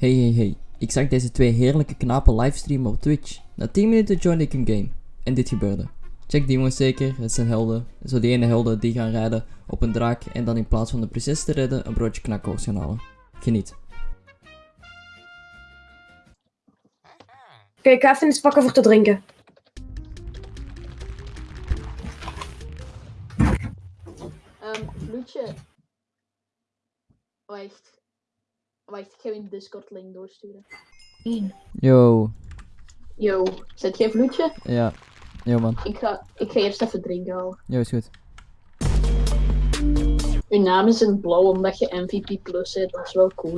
Hey hey hey, ik zag deze twee heerlijke knapen livestreamen op Twitch. Na 10 minuten joinde ik een game. En dit gebeurde. Check die jongens zeker, het zijn helden. Zo die ene helden die gaan rijden op een draak en dan in plaats van de prinses te redden een broodje knakworst gaan halen. Geniet. Oké, ik ga even iets pakken voor te drinken. Ehm, Vloedje. Wacht. Wacht, ik ga je een Discord link doorsturen. Yo, Yo, zet jij Vloedje? ja. Yo man, Ik ga, ik ga eerst even drinken halen. yo is goed. Uw naam is in blauw omdat je MVP plus zit, dat is wel cool.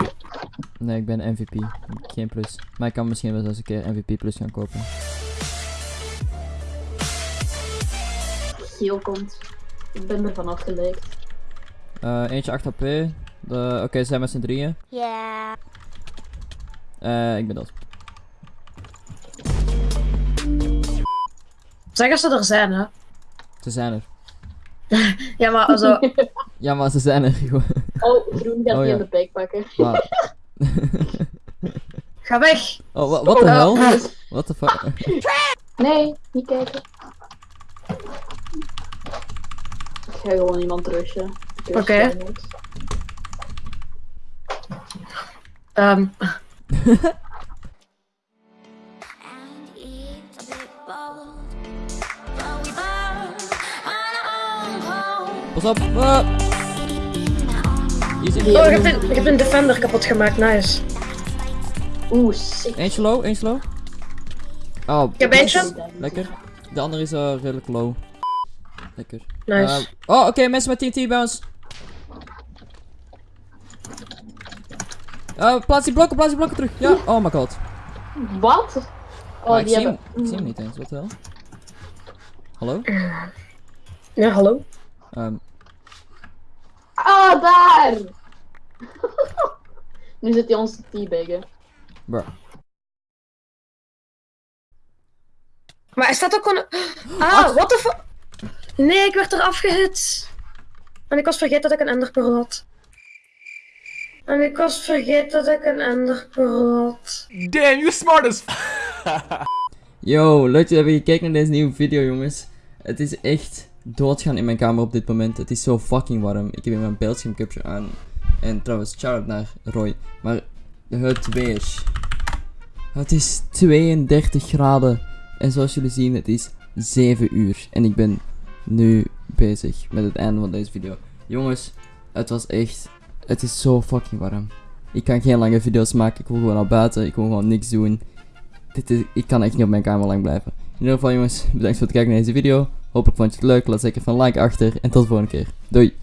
Nee, ik ben MVP. Geen plus. Maar ik kan misschien wel eens een keer MVP plus gaan kopen. Geel komt. Ik ben ervan afgeleid. Eh, eentje 8 HP. De... Oké, ze zijn met z'n drieën. Ja. Eh, ik ben dood. Zeg als ze er zijn, hè. Ze zijn er. Ja, maar also, Ja, maar ze zijn er gewoon. Oh, Groen gaat Oh, die ja. in de bek pakken. Maar... ga weg. Oh, wa- wat de Oh, hel? What the fuck? Nee, niet kijken. Ik ga gewoon iemand rushen. Oké. Code. Pas op! Ah! Hier zit oh, ik heb, een, ik heb een defender kapot gemaakt, nice. Oeh, sick. Eentje low, eentje low. Oh, Ik heb eentje. lekker. De andere is uh, redelijk low. Lekker. Nice. Eh, oh, oké, mensen met TNT bounce. Uh, plaats die blokken, plaats die blokken terug. Ja, oh my god. Wat? Oh, maar ik die zie, hebben... hem, ik zie hem niet eens, wat wel? Hallo? Ja, hallo. Ehm, Ah, daar! nu zit hij ons te teabaggen. bro. Maar hij staat ook gewoon... Ah, what the fuck? Nee, ik werd eraf gehit. En ik was vergeten dat ik een enderpearl had. En ik was vergeten dat ik een enderpearl had. Damn, you smart as Yo, leuk dat jullie hebben gekeken naar deze nieuwe video, jongens. Het is echt doodgaan in mijn kamer op dit moment. Het is zo fucking warm. Ik heb hier mijn beeldschermcapture aan. En trouwens, shout-out naar Roy. Maar het weer. Het is 32 graden. En zoals jullie zien, het is 7 uur. En ik ben nu bezig met het einde van deze video. Jongens, het was echt... Het is zo fucking warm. Ik kan geen lange video's maken. Ik wil gewoon naar buiten. Ik wil gewoon niks doen. Dit is, ik kan echt niet op mijn kamer lang blijven. In ieder geval jongens, bedankt voor het kijken naar deze video. Hopelijk vond je het leuk. Laat zeker van like achter. En tot de volgende keer. Doei!